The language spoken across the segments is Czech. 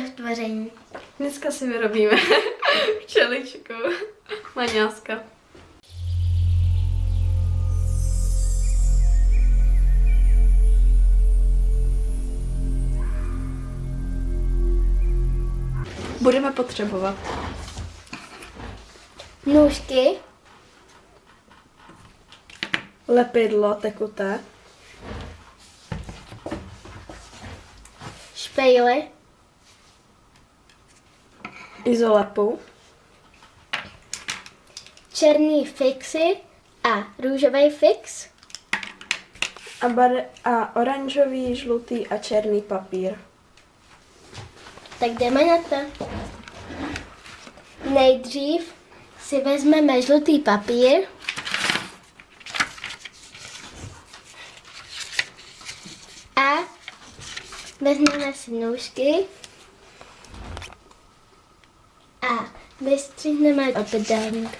V tvoření. Dneska si vyrobíme včeličku. Maňáska. Budeme potřebovat Nůžky, lepidlo tekuté, špejly, izolepu, černý fixy a růžový fix, a, bar- a oranžový, žlutý a černý papír. tak jdeme na to. Nejdřív si vezmeme žlutý papír, a vezmeme si nůžky a vystřihneme obdélník.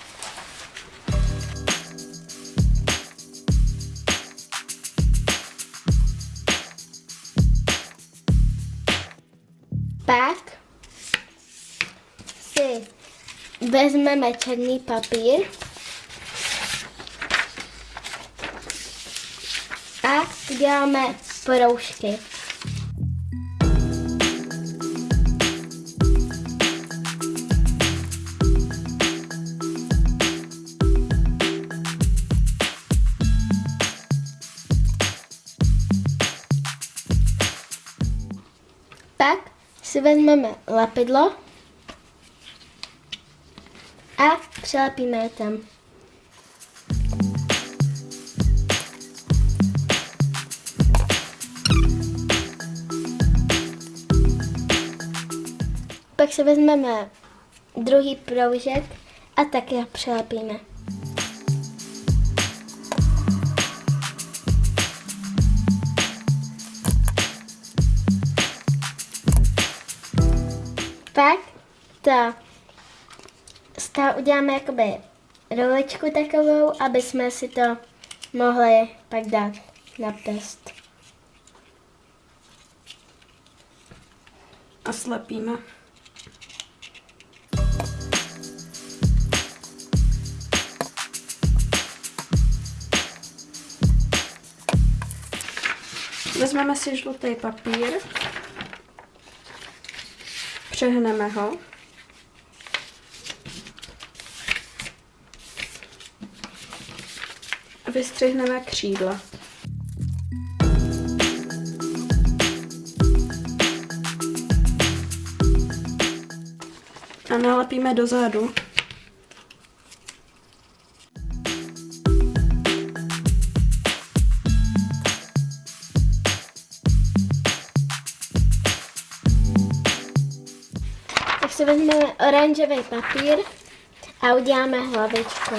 Pak si vezmeme černý papír a uděláme poroušky. Si vezmeme lepidlo a přilepíme je tam. Pak si vezmeme druhý proužek a taky ho Pak to z toho uděláme jakoby rolečku takovou, aby jsme si to mohli pak dát na prst. A slepíme. Vezmeme si žlutý papír, přehneme ho. A vystřihneme křídla. A nalepíme dozadu. Si vezmeme oranžový papír a uděláme hlavičku.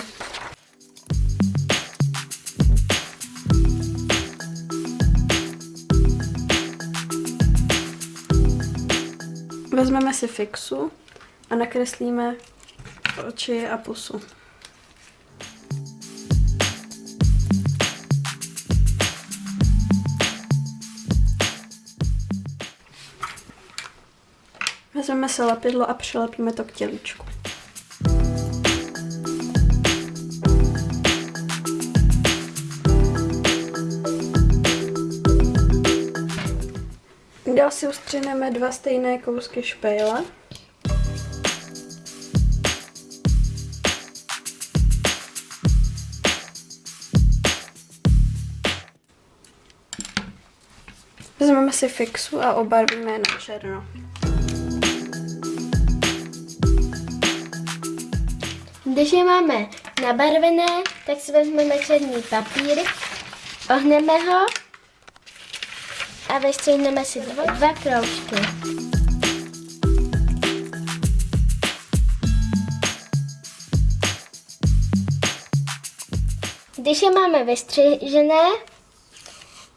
Vezmeme si fixu a nakreslíme oči a pusu. Vezmeme si lepidlo a přilepíme to k tělíčku. Dál si ustřineme dva stejné kousky špejle. Vezmeme si fixu a obarvíme na černo. Když je máme nabarvené, tak si vezmeme černý papír, ohneme ho a vystřihneme si dva, dva kroužky. Když je máme vystřižené,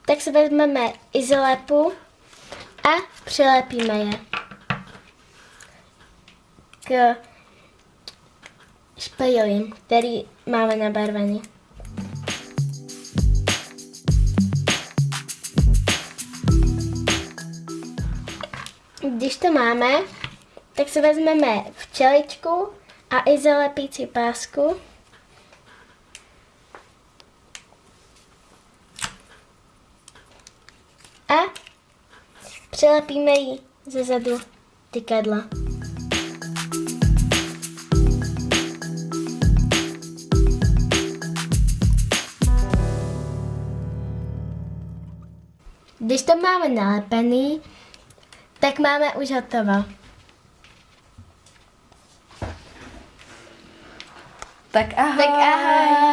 tak si vezmeme izolepu a přilepíme je k špejlím, který máme nabarvený. Když Když to máme, tak si vezmeme včeličku a i zalepící pásku. A přilepíme ji ze zadu tykadla. Když to máme nalepený, tak máme už hotovo. Tak ahoj. Tak ahoj.